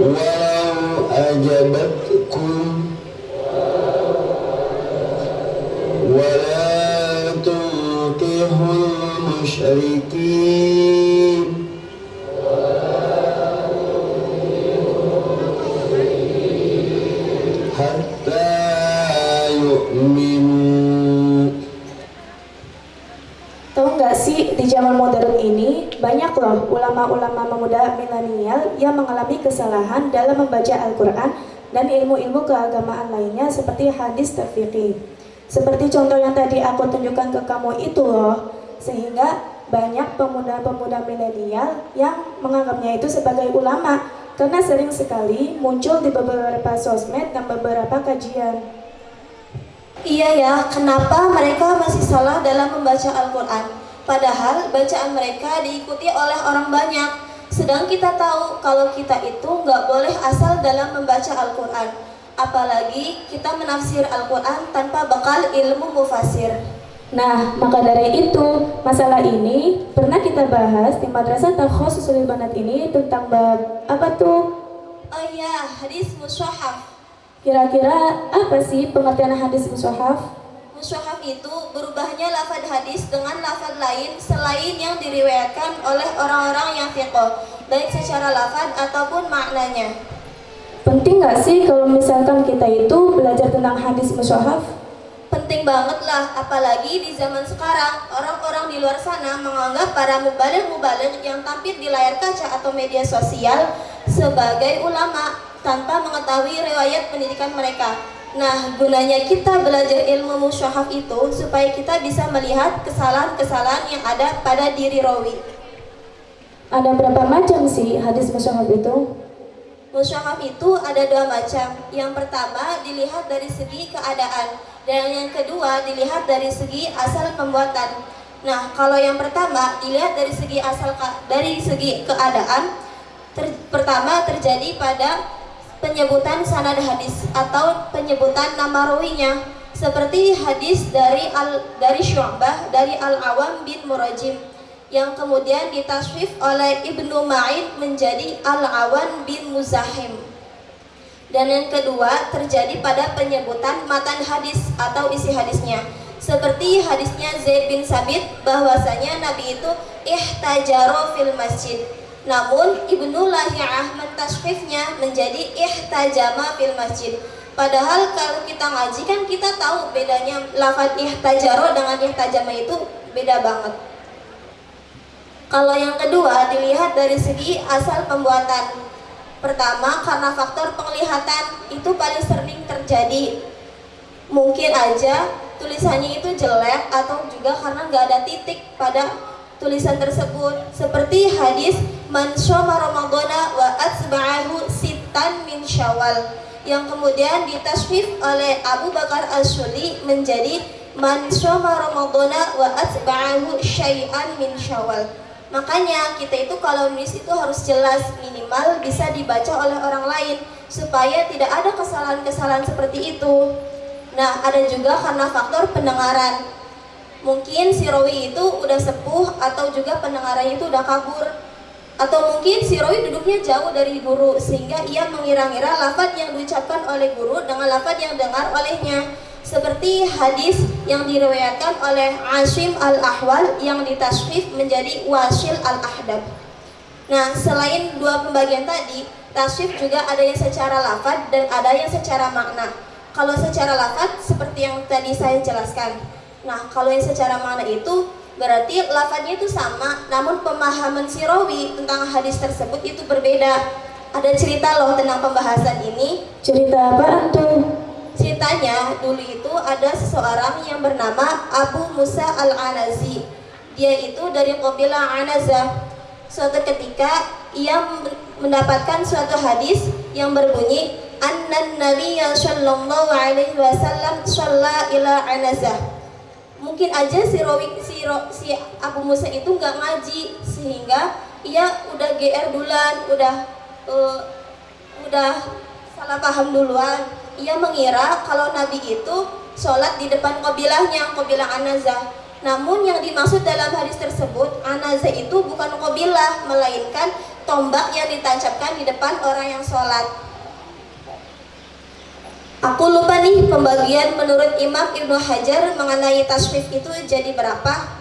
ولو أجبتكم loh ulama-ulama pemuda milenial yang mengalami kesalahan dalam membaca Al-Quran dan ilmu-ilmu keagamaan lainnya seperti hadis terfikih. Seperti contoh yang tadi aku tunjukkan ke kamu itu loh, sehingga banyak pemuda-pemuda milenial yang menganggapnya itu sebagai ulama karena sering sekali muncul di beberapa sosmed dan beberapa kajian. Iya ya, kenapa mereka masih salah dalam membaca Al-Quran? Padahal bacaan mereka diikuti oleh orang banyak. Sedang kita tahu kalau kita itu nggak boleh asal dalam membaca Al-Quran. Apalagi kita menafsir Al-Quran tanpa bekal ilmu mufasir. Nah, maka dari itu, masalah ini pernah kita bahas di Madrasah Takhususul Banat ini tentang bab apa tuh? Oh iya, hadis musyahaf. Kira-kira apa sih pengertian hadis mushaf? Musyahaf itu berubahnya lafad hadis dengan lafad lain selain yang diriwayatkan oleh orang-orang yang fiqh, baik secara lafad ataupun maknanya. Penting nggak sih kalau misalkan kita itu belajar tentang hadis mushaf? Penting banget lah, apalagi di zaman sekarang orang-orang di luar sana menganggap para mubalik-mubalik yang tampil di layar kaca atau media sosial sebagai ulama tanpa mengetahui riwayat pendidikan mereka. Nah, gunanya kita belajar ilmu musyahaf itu supaya kita bisa melihat kesalahan-kesalahan yang ada pada diri rawi. Ada berapa macam sih hadis mushaf itu? Musyahaf itu ada dua macam. Yang pertama dilihat dari segi keadaan dan yang kedua dilihat dari segi asal pembuatan. Nah, kalau yang pertama dilihat dari segi asal dari segi keadaan, ter, pertama terjadi pada penyebutan sanad hadis atau penyebutan nama rawinya seperti hadis dari al dari Syu'bah dari Al Awam bin Murajim yang kemudian ditaswif oleh Ibnu Ma'in menjadi Al-Awan bin Muzahim. Dan yang kedua terjadi pada penyebutan matan hadis atau isi hadisnya. Seperti hadisnya Zaid bin Sabit bahwasanya Nabi itu ihtajaro fil masjid. Namun Ibnu Lahiyah mentaswifnya menjadi ihtajama fil masjid. Padahal kalau kita ngaji kan kita tahu bedanya lafaz ihtajaro dengan ihtajama itu beda banget. Kalau yang kedua dilihat dari segi asal pembuatan. Pertama karena faktor penglihatan itu paling sering terjadi. Mungkin aja tulisannya itu jelek atau juga karena nggak ada titik pada tulisan tersebut. Seperti hadis man syoma ramadhana wa atba'ahu sitan min syawal yang kemudian ditaswif oleh Abu Bakar As-Suli menjadi man syoma ramadhana wa atba'ahu syai'an min syawal. Makanya kita itu kalau nulis itu harus jelas minimal bisa dibaca oleh orang lain supaya tidak ada kesalahan-kesalahan seperti itu. Nah, ada juga karena faktor pendengaran. Mungkin si Rawi itu udah sepuh atau juga pendengarannya itu udah kabur. Atau mungkin si Rawi duduknya jauh dari guru sehingga ia mengira-ngira lafaz yang diucapkan oleh guru dengan lafaz yang dengar olehnya seperti hadis yang diriwayatkan oleh Asim al-Ahwal yang ditaswif menjadi Wasil al-Ahdab. Nah, selain dua pembagian tadi, taswif juga ada yang secara lafad dan ada yang secara makna. Kalau secara lafad seperti yang tadi saya jelaskan. Nah, kalau yang secara makna itu berarti lafadnya itu sama, namun pemahaman si rawi tentang hadis tersebut itu berbeda. Ada cerita loh tentang pembahasan ini. Cerita apa tuh? Ceritanya dulu itu ada seseorang yang bernama Abu Musa Al-Anazi. Dia itu dari kabilah Anazah. Suatu ketika ia mendapatkan suatu hadis yang berbunyi annan nabiyya sallallahu alaihi wasallam shalla ila anazah mungkin aja si Rawi si, Ro, si Abu Musa itu nggak ngaji sehingga ia udah GR duluan udah uh, udah salah paham duluan. Ia mengira kalau Nabi itu sholat di depan kobilahnya kobilah anazah namun yang dimaksud dalam hadis tersebut anazah itu bukan kobilah melainkan tombak yang ditancapkan di depan orang yang sholat Aku lupa nih pembagian menurut Imam Ibnu Hajar mengenai taswif itu jadi berapa?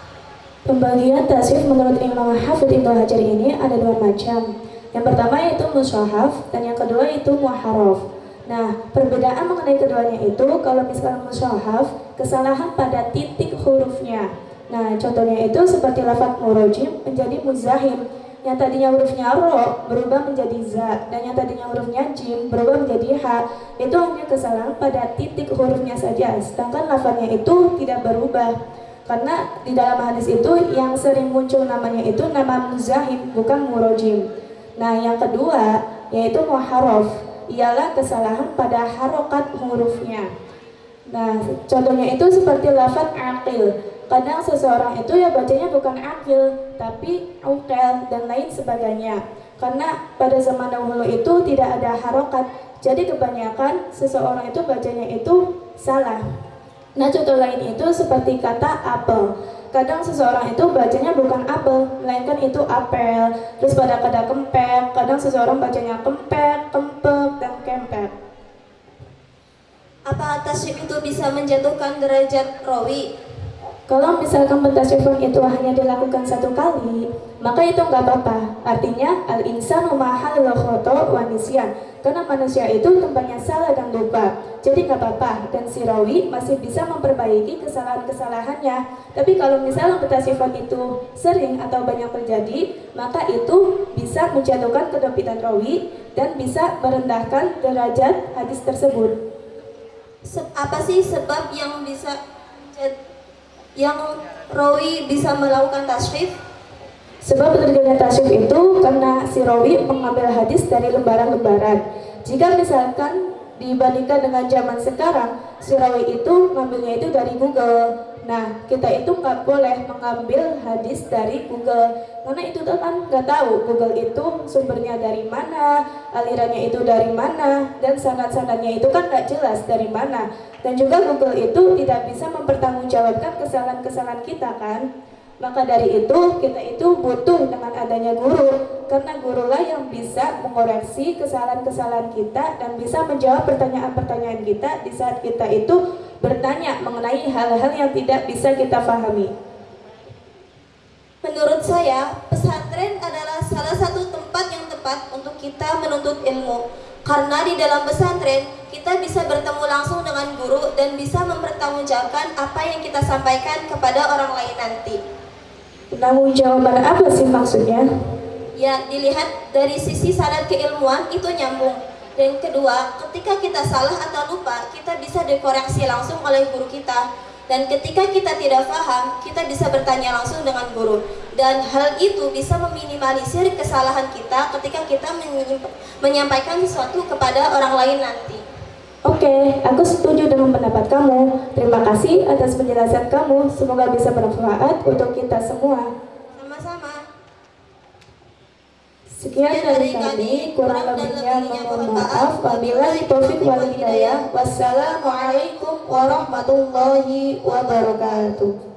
Pembagian taswif menurut Imam Hafid Ibnu Hajar ini ada dua macam. Yang pertama yaitu mushaf dan yang kedua itu muharraf. Nah, perbedaan mengenai keduanya itu kalau misalnya mushaf, kesalahan pada titik hurufnya. Nah, contohnya itu seperti lafaz murojim menjadi muzahim yang tadinya hurufnya ro berubah menjadi za dan yang tadinya hurufnya jim berubah menjadi ha. Itu hanya kesalahan pada titik hurufnya saja sedangkan lafaznya itu tidak berubah. Karena di dalam hadis itu yang sering muncul namanya itu nama muzahim bukan murojim. Nah yang kedua yaitu muharraf. Ialah kesalahan pada harokat hurufnya. Nah contohnya itu seperti lafaz akil Kadang seseorang itu ya bacanya bukan akil, tapi ukel dan lain sebagainya. Karena pada zaman dahulu itu tidak ada harokat, jadi kebanyakan seseorang itu bacanya itu salah. Nah contoh lain itu seperti kata apel. Kadang seseorang itu bacanya bukan apel, melainkan itu apel. Terus pada kata kempek, kadang seseorang bacanya kempek, kempek, dan kempek. Apa tasbih itu bisa menjatuhkan derajat rawi? Kalau misalkan pentasyafuan itu hanya dilakukan satu kali, maka itu nggak apa-apa. Artinya, al-insanu mahal khoto wanisian. Karena manusia itu tempatnya salah dan lupa. Jadi nggak apa-apa. Dan si rawi masih bisa memperbaiki kesalahan-kesalahannya. Tapi kalau misalnya pentasyafuan itu sering atau banyak terjadi, maka itu bisa menjatuhkan kedopitan rawi dan bisa merendahkan derajat hadis tersebut. apa sih sebab yang bisa yang rawi bisa melakukan tasrif? Sebab terjadinya tasrif itu karena si rawi mengambil hadis dari lembaran-lembaran. Jika misalkan dibandingkan dengan zaman sekarang, si rawi itu mengambilnya itu dari Google. Nah, kita itu nggak boleh mengambil hadis dari Google karena itu kan nggak tahu Google itu sumbernya dari mana, alirannya itu dari mana, dan sanad-sanadnya itu kan nggak jelas dari mana. Dan juga Google itu tidak bisa mempertanggungjawabkan kesalahan-kesalahan kita kan. Maka dari itu kita itu butuh dengan adanya guru karena gurulah yang bisa mengoreksi kesalahan-kesalahan kita dan bisa menjawab pertanyaan-pertanyaan kita di saat kita itu bertanya mengenai hal-hal yang tidak bisa kita pahami. Menurut saya, pesantren adalah salah satu tempat yang tepat untuk kita menuntut ilmu. Karena di dalam pesantren, kita bisa bertemu langsung dengan guru dan bisa mempertanggungjawabkan apa yang kita sampaikan kepada orang lain nanti. Tanggung jawaban apa sih maksudnya? Ya, dilihat dari sisi sanad keilmuan itu nyambung dan kedua, ketika kita salah atau lupa, kita bisa dikoreksi langsung oleh guru kita. Dan ketika kita tidak paham, kita bisa bertanya langsung dengan guru. Dan hal itu bisa meminimalisir kesalahan kita ketika kita menyampaikan sesuatu kepada orang lain nanti. Oke, aku setuju dengan pendapat kamu. Terima kasih atas penjelasan kamu. Semoga bisa bermanfaat untuk kita semua. Sekian dari kami, kurang lebihnya mohon maaf. Wabillahi taufik wal hidayah. Wassalamualaikum warahmatullahi wabarakatuh.